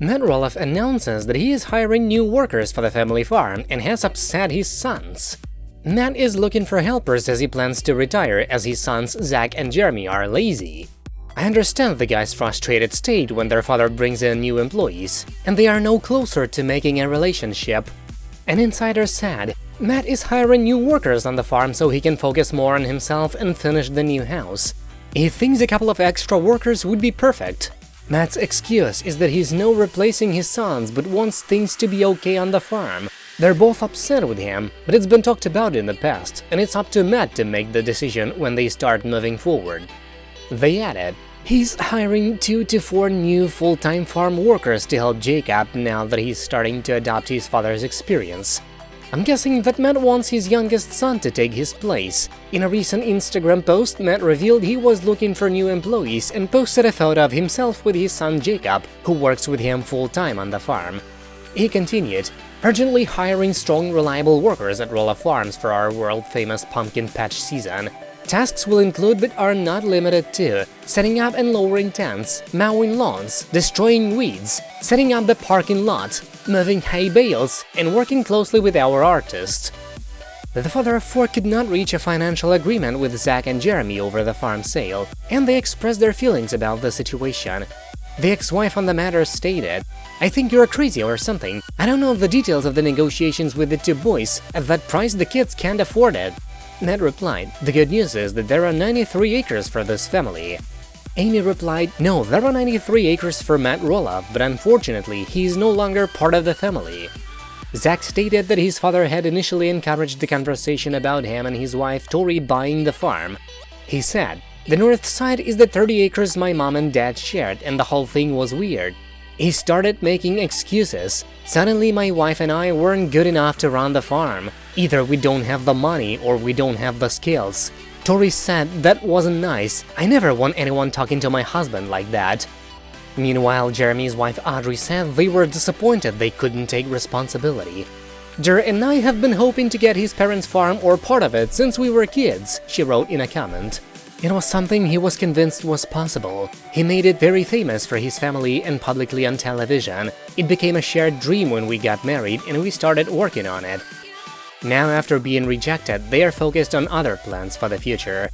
Matt Roloff announces that he is hiring new workers for the family farm and has upset his sons. Matt is looking for helpers as he plans to retire as his sons Zach and Jeremy are lazy. I understand the guy's frustrated state when their father brings in new employees, and they are no closer to making a relationship. An insider said, Matt is hiring new workers on the farm so he can focus more on himself and finish the new house. He thinks a couple of extra workers would be perfect. Matt's excuse is that he's no replacing his sons but wants things to be okay on the farm. They're both upset with him, but it's been talked about in the past, and it's up to Matt to make the decision when they start moving forward. They added, He's hiring two to four new full-time farm workers to help Jacob now that he's starting to adopt his father's experience. I'm guessing that Matt wants his youngest son to take his place. In a recent Instagram post, Matt revealed he was looking for new employees and posted a photo of himself with his son Jacob, who works with him full-time on the farm. He continued, urgently hiring strong, reliable workers at Roloff Farms for our world-famous pumpkin patch season. Tasks will include but are not limited to setting up and lowering tents, mowing lawns, destroying weeds, setting up the parking lot, moving hay bales, and working closely with our artists. The father of four could not reach a financial agreement with Zach and Jeremy over the farm sale, and they expressed their feelings about the situation. The ex-wife on the matter stated, I think you're crazy or something. I don't know the details of the negotiations with the two boys. At that price, the kids can't afford it. Ned replied, the good news is that there are 93 acres for this family. Amy replied, no, there are 93 acres for Matt Roloff, but unfortunately, he is no longer part of the family. Zach stated that his father had initially encouraged the conversation about him and his wife Tori buying the farm. He said, the north side is the 30 acres my mom and dad shared and the whole thing was weird. He started making excuses. Suddenly my wife and I weren't good enough to run the farm. Either we don't have the money or we don't have the skills. Tori said that wasn't nice. I never want anyone talking to my husband like that. Meanwhile, Jeremy's wife Audrey said they were disappointed they couldn't take responsibility. Jer and I have been hoping to get his parents' farm or part of it since we were kids, she wrote in a comment. It was something he was convinced was possible. He made it very famous for his family and publicly on television. It became a shared dream when we got married and we started working on it. Now after being rejected, they are focused on other plans for the future.